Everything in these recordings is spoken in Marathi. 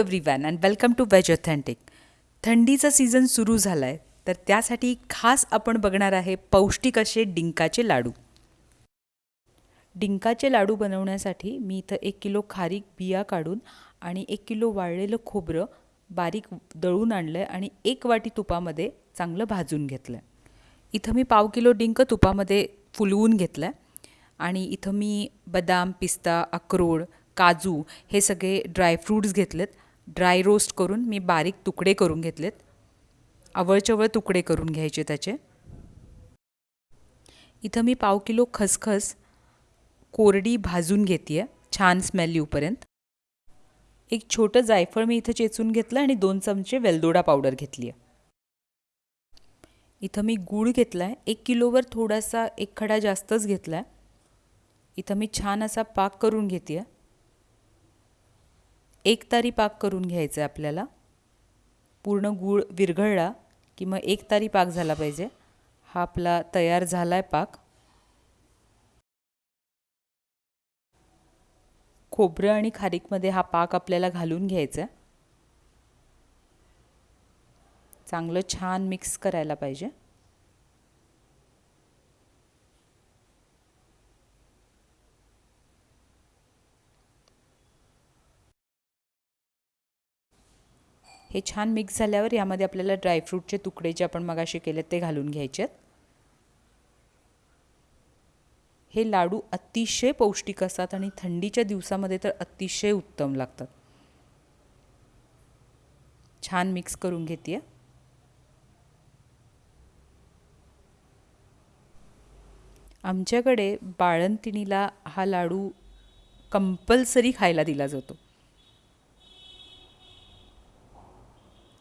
Everyone and welcome to veg authentic थंडीचा सीझन सुरू झाला आहे तर त्यासाठी खास आपण बघणार आहे पौष्टिक असे डिंकाचे लाडू. डिंकाचे लाडू बनवण्यासाठी मी इथं एक किलो खारीक बिया काढून आणि एक किलो वाळलेलं खोबरं बारीक दळून आणलं आहे आणि एक वाटी तुपामध्ये चांगलं भाजून घेतलं आहे इथं मी पाव किलो डिंक तुपामध्ये फुलवून घेतलं आहे आणि इथं मी बदाम पिस्ता अक्रोड काजू हे सगळे ड्रायफ्रूट्स घेतलेत. ड्राय रोस्ट करून मी बारीक तुकडे करून घेतलेत. आवळचवळ तुकडे करून घ्यायचे त्याचे. इथं मी पाव किलो खसखस कोरडी भाजून घेते आहे छान स्मेल येऊपर्यंत. एक छोटं जायफळ मी इथं चेचून घेतलं आणि दोन चमचे वेलदोडा पावडर घेतली आहे इथं मी गूळ घेतला आहे एक किलोवर थोडासा एक खडा जास्तच घेतला आहे इथं मी छान असा पाक करून घेते आहे एक तारी पाक करून घ्यायचं आहे आपल्याला. पूर्ण गूळ विरघळला की मग एक तारी पाक झाला पाहिजे. हा आपला तयार झाला आहे पाक. खोबरं आणि खारीकमध्ये हा पाक आपल्याला घालून घ्यायचा आहे चांगलं छान मिक्स करायला पाहिजे. हे छान मिक्स झाल्यावर यामध्ये आपल्याला ड्रायफ्रूटचे तुकडे जे आपण मगाशी केले ते घालून घ्यायचे आहेत हे लाडू अतिशय पौष्टिक असतात आणि थंडीच्या दिवसामध्ये तर अतिशय उत्तम लागतात. छान मिक्स करून घेते आमच्याकडे बाळंतिणीला हा लाडू कंपल्सरी खायला दिला जातो.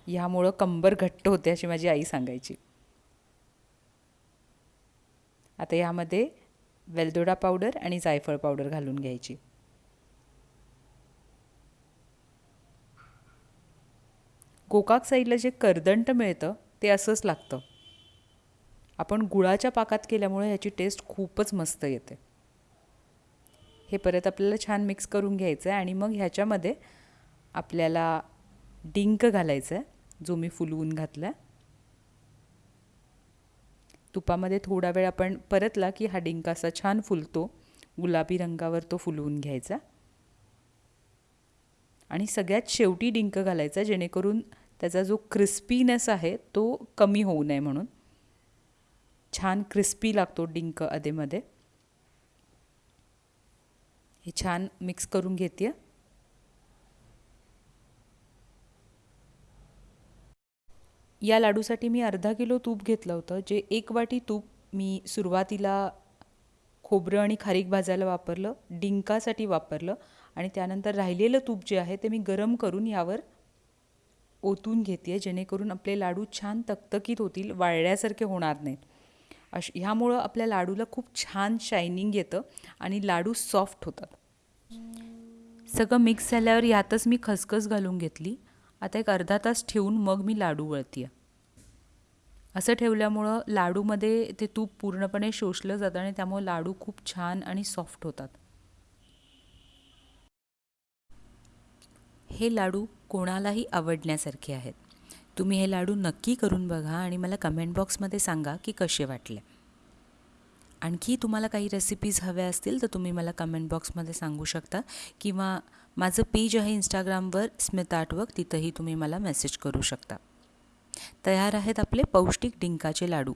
ह्यामुळं कंबर घट्ट होते अशी माझी आई सांगायची. आता यामध्ये वेलदोडा पावडर आणि जायफळ पावडर घालून घ्यायची. गोकाक साईडला जे करदंट मिळतं ते असंच लागतं. आपण गुळाच्या पाकात केल्यामुळे ह्याची टेस्ट खूपच मस्त येते. हे परत आपल्याला छान मिक्स करून घ्यायचं आहे आणि मग ह्याच्यामध्ये आपल्याला डिंक घालायचं आहे जो मी फुलवून घातला. तुपामध्ये थोडा वेळ आपण परतला की हा डिंका असा छान फुलतो. गुलाबी रंगावर तो फुलवून घ्यायचा. आणि सगळ्यात शेवटी डिंक घालायचा जेणेकरून त्याचा जो क्रिस्पीनेस आहे तो कमी होऊ नये म्हणून. छान क्रिस्पी लागतो डिंक अधेमध्ये हे छान मिक्स करून घेते या लाडूसाठी मी अर्धा किलो तूप घेतलं होतं जे एक वाटी तूप मी सुरुवातीला खोबरं आणि खारीक भाजायला वापरलं डिंकासाठी वापरलं आणि त्यानंतर राहिलेलं तूप जे आहे ते मी गरम करून यावर ओतून घेते जेणेकरून आपले लाडू छान तकतकीत होतील वाळल्यासारखे होणार नाहीत. अश ह्यामुळं आपल्या लाडूला खूप छान शायनिंग येतं आणि लाडू सॉफ्ट होतात. सगळं मिक्स झाल्यावर यातच मी खसखस घालून घेतली. आता एक अर्धा तास ठेवून मग मी लाडू वळती असं ठेवल्यामुळं लाडूमध्ये ते तूप पूर्णपणे शोषलं जातं आणि त्यामुळं लाडू खूप छान आणि सॉफ्ट होतात. हे लाडू कोणालाही आवडण्यासारखे आहेत. तुम्ही हे लाडू नक्की करून बघा आणि मला कमेंट बॉक्समध्ये सांगा की कसे वाटले. आणखी तुम्हाला काही रेसिपीज हव्या असतील तर तुम्ही मला कमेंट बॉक्समध्ये सांगू शकता किंवा माझं पेज आहे इंस्टाग्रामवर स्मित आर्टवर्क तिथंही तुम्ही मला मेसेज करू शकता. तयार आहेत आपले पौष्टिक डिंकाचे लाडू.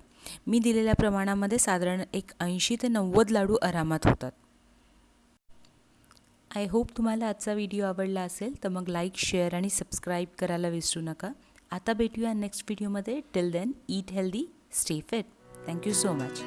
मी दिलेल्या प्रमाणामध्ये साधारण एक ऐंशी ते नव्वद लाडू आरामात होतात. आय होप तुम्हाला आजचा व्हिडिओ आवडला असेल तर मग लाईक शेअर आणि सबस्क्राईब करायला विसरू नका. आता भेटूया नेक्स्ट व्हिडिओमध्ये till then eat healthy stay fit thank you so much